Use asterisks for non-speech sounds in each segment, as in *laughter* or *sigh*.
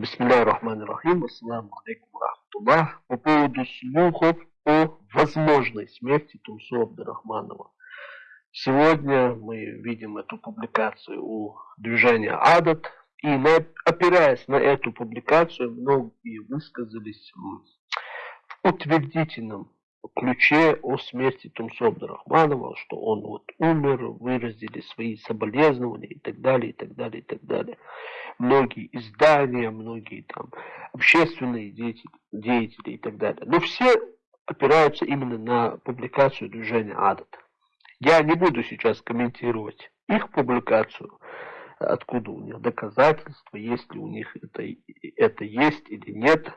Рахим, ассаламу алейкум рахматуллах. По поводу слухов о возможной смерти Тумсо Абдурахманова. Сегодня мы видим эту публикацию у движения Адат, и на, опираясь на эту публикацию, многие высказались в утвердительном ключе о смерти Тумсо Абдурахманова, что он вот умер, выразили свои соболезнования и так далее, и так далее, и так далее. Многие издания, многие там общественные деятели, деятели и так далее. Но все опираются именно на публикацию движения Адат. Я не буду сейчас комментировать их публикацию, откуда у них доказательства, есть ли у них это, это есть или нет.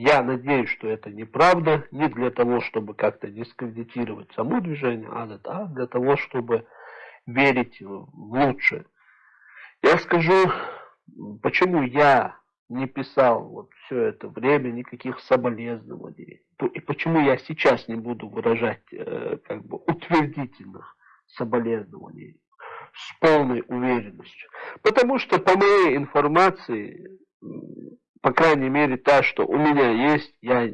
Я надеюсь, что это неправда, не для того, чтобы как-то дискредитировать само движение Адат, а для того, чтобы верить в лучшее. Я скажу, почему я не писал вот все это время никаких соболезнований. И почему я сейчас не буду выражать э, как бы утвердительных соболезнований с полной уверенностью. Потому что по моей информации, по крайней мере та, что у меня есть, я,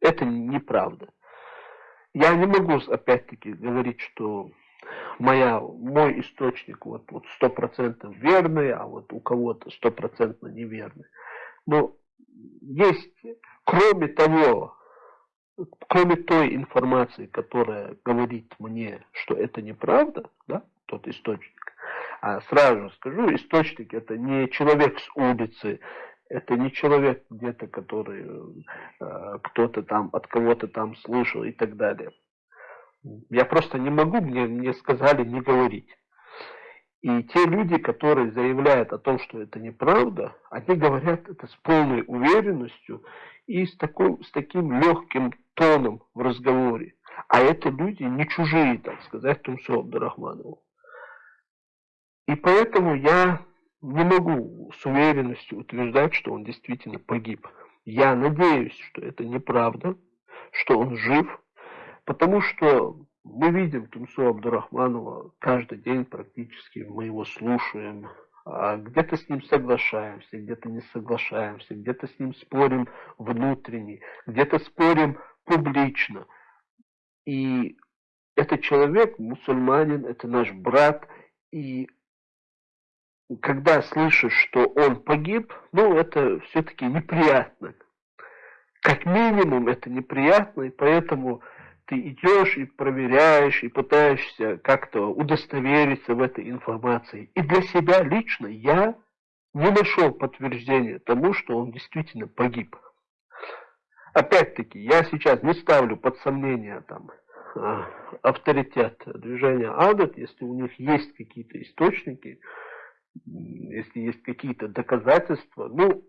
это неправда. Я не могу опять-таки говорить, что моя, мой источник вот, вот 100% верный, а вот у кого-то стопроцентно неверный. Но есть, кроме того, кроме той информации, которая говорит мне, что это неправда, да, тот источник, а сразу скажу, источник это не человек с улицы, это не человек где-то, который э, кто-то там от кого-то там слышал и так далее. Я просто не могу, мне, мне сказали не говорить. И те люди, которые заявляют о том, что это неправда, они говорят это с полной уверенностью и с, такой, с таким легким тоном в разговоре. А это люди не чужие, так сказать, Тумсо Абдурахманову. И поэтому я не могу с уверенностью утверждать, что он действительно погиб. Я надеюсь, что это неправда, что он жив, Потому что мы видим Тумсу Абдурахманова каждый день практически, мы его слушаем, а где-то с ним соглашаемся, где-то не соглашаемся, где-то с ним спорим внутренне, где-то спорим публично. И этот человек, мусульманин, это наш брат, и когда слышишь, что он погиб, ну, это все-таки неприятно. Как минимум, это неприятно, и поэтому ты идешь и проверяешь, и пытаешься как-то удостовериться в этой информации. И для себя лично я не нашел подтверждения тому, что он действительно погиб. Опять-таки, я сейчас не ставлю под сомнение там а, авторитет движения Адат, если у них есть какие-то источники, если есть какие-то доказательства, ну,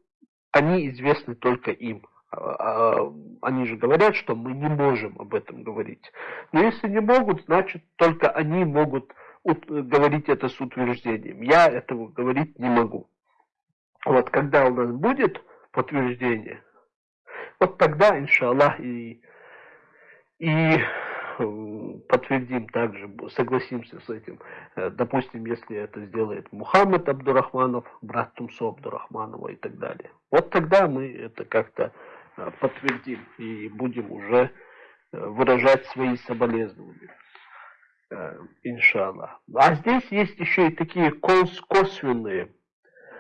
они известны только им. А, а, они же говорят, что мы не можем об этом говорить. Но если не могут, значит только они могут говорить это с утверждением. Я этого говорить не могу. Вот когда у нас будет подтверждение, вот тогда, иншаллах, и, и *laughs* подтвердим также, согласимся с этим. Э, допустим, если это сделает Мухаммад Абдурахманов, брат Тумсо Абдурахманова и так далее. Вот тогда мы это как-то Э, подтвердим и будем уже э, выражать свои соболезнования. Иншаллах. А здесь есть еще и такие косвенные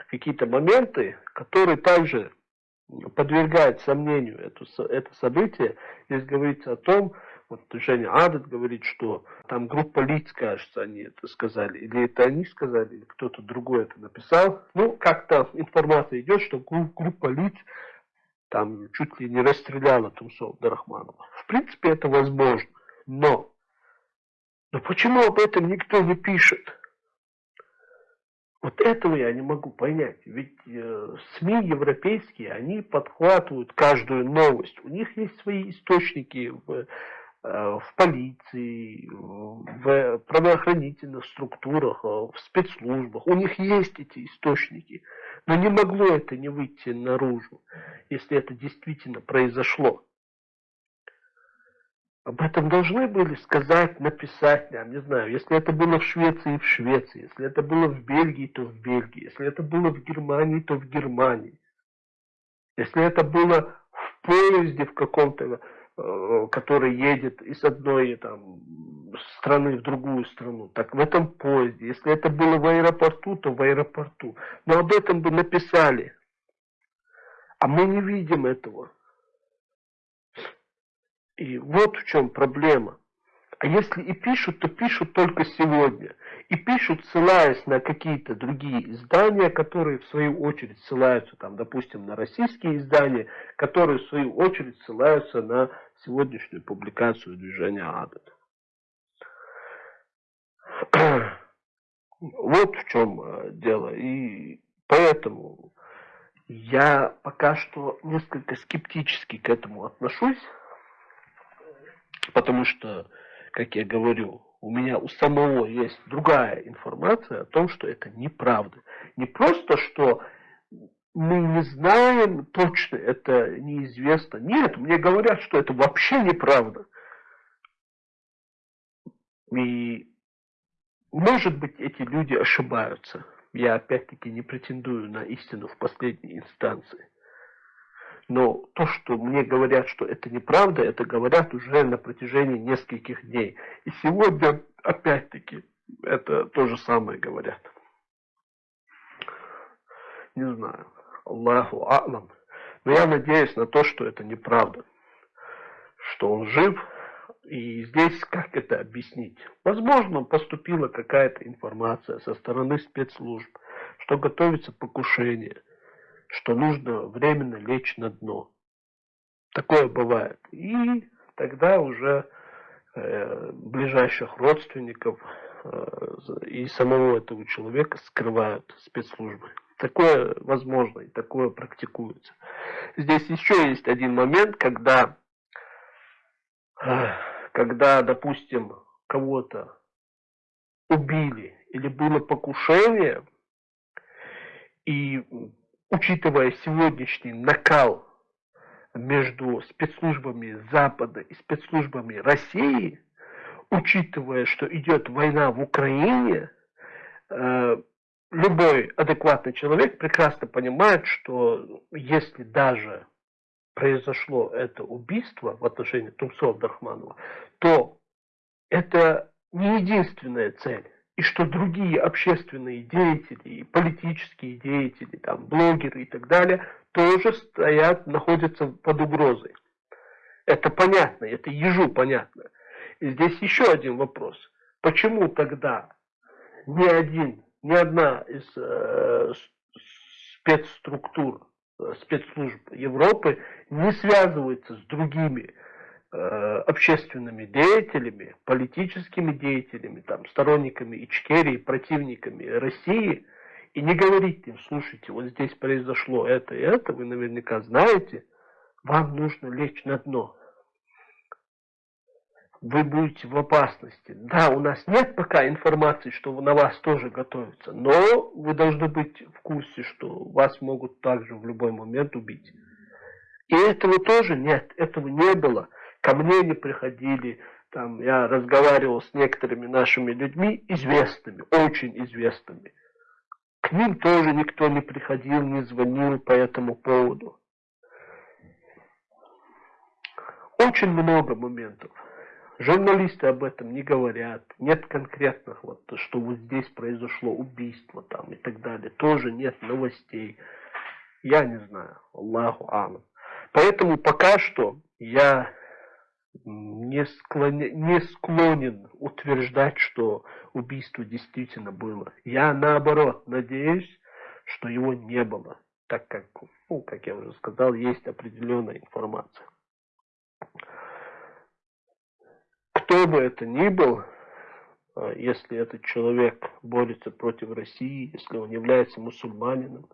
какие-то моменты, которые также подвергают сомнению это, это событие. Здесь говорится о том, вот Женя Адат говорит, что там группа лиц, кажется, они это сказали. Или это они сказали, или кто-то другой это написал. Ну, как-то информация идет, что группа лиц там чуть ли не расстреляла Тумсов Дарахманова. В принципе, это возможно. Но, но почему об этом никто не пишет? Вот этого я не могу понять. Ведь э, СМИ европейские, они подхватывают каждую новость. У них есть свои источники в, в полиции, в правоохранительных структурах, э, в спецслужбах. У них есть эти источники. Но не могло это не выйти наружу, если это действительно произошло. об этом должны были сказать, написать нам, не знаю, если это было в Швеции, в Швеции, если это было в Бельгии, то в Бельгии, если это было в Германии, то в Германии. Если это было в поезде в каком-то, э, который едет из одной там, страны в другую страну, так в этом поезде. Если это было в аэропорту, то в аэропорту. Но об этом бы написали. А мы не видим этого. И вот в чем проблема. А если и пишут, то пишут только сегодня. И пишут, ссылаясь на какие-то другие издания, которые в свою очередь ссылаются, там, допустим, на российские издания, которые в свою очередь ссылаются на сегодняшнюю публикацию движения Адат. *clears throat* Вот в чем э, дело. И поэтому я пока что несколько скептически к этому отношусь. Потому что, как я говорю, у меня у самого есть другая информация о том, что это неправда. Не просто, что мы не знаем точно, это неизвестно. Нет, мне говорят, что это вообще неправда. И, может быть, эти люди ошибаются. Я опять-таки не претендую на истину в последней инстанции. Но то, что мне говорят, что это неправда, это говорят уже на протяжении нескольких дней. И сегодня, опять-таки, это то же самое говорят. Не знаю. Аллаху А'лам. Но я надеюсь на то, что это неправда. Что он жив. И здесь как это объяснить? Возможно, поступила какая-то информация со стороны спецслужб, что готовится покушение – что нужно временно лечь на дно. Такое бывает. И тогда уже э, ближайших родственников э, и самого этого человека скрывают спецслужбы. Такое возможно и такое практикуется. Здесь еще есть один момент, когда, э, когда допустим, кого-то убили или было покушение, и учитывая сегодняшний накал между спецслужбами Запада и спецслужбами России, учитывая, что идет война в Украине, э, любой адекватный человек прекрасно понимает, что если даже произошло это убийство в отношении Тумсова Абдрахманова, то это не единственная цель и что другие общественные деятели, политические деятели, там, блогеры и так далее, тоже стоят, находятся под угрозой. Это понятно, это ежу понятно. И здесь еще один вопрос. Почему тогда ни один, ни одна из э, спецструктур, э, спецслужб Европы не связывается с другими общественными деятелями, политическими деятелями, там, сторонниками Ичкерии, противниками России, и не говорить им, слушайте, вот здесь произошло это и это, вы наверняка знаете, вам нужно лечь на дно. Вы будете в опасности. Да, у нас нет пока информации, что на вас тоже готовится, но вы должны быть в курсе, что вас могут также в любой момент убить. И этого тоже нет, этого не было ко мне не приходили, там, я разговаривал с некоторыми нашими людьми, известными, очень известными. К ним тоже никто не приходил, не звонил по этому поводу. Очень много моментов. Журналисты об этом не говорят. Нет конкретных, вот, что вот здесь произошло убийство там и так далее. Тоже нет новостей. Я не знаю. Аллаху Алам. Поэтому пока что я не, склоня... не склонен утверждать, что убийство действительно было. Я наоборот надеюсь, что его не было, так как, ну, как я уже сказал, есть определенная информация. Кто бы это ни был, а, если этот человек борется против России, если он является мусульманином,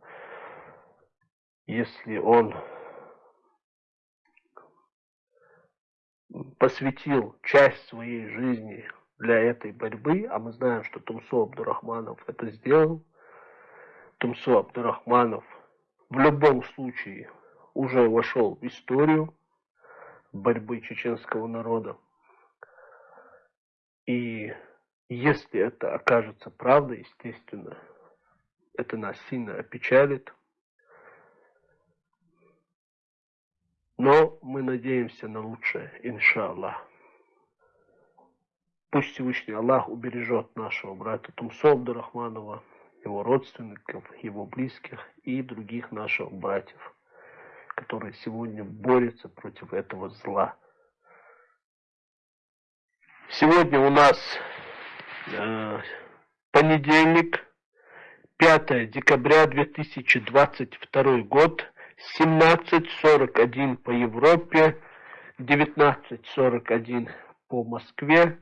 если он посвятил часть своей жизни для этой борьбы, а мы знаем, что Тумсо Абдурахманов это сделал, Тумсо Абдурахманов в любом случае уже вошел в историю борьбы чеченского народа. И если это окажется правдой, естественно, это нас сильно опечалит. Но мы надеемся на лучшее, иншаллах. Пусть Всевышний Аллах убережет нашего брата Тумсо Абдурахманова, его родственников, его близких и других наших братьев, которые сегодня борются против этого зла. Сегодня у нас э, понедельник, 5 декабря 2022 год, 17.41 по Европе, 19.41 по Москве.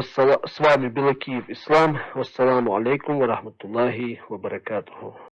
С вами Белакиев Ислам. Вассаламу алейкум ва рахматуллахи ва баракатуху.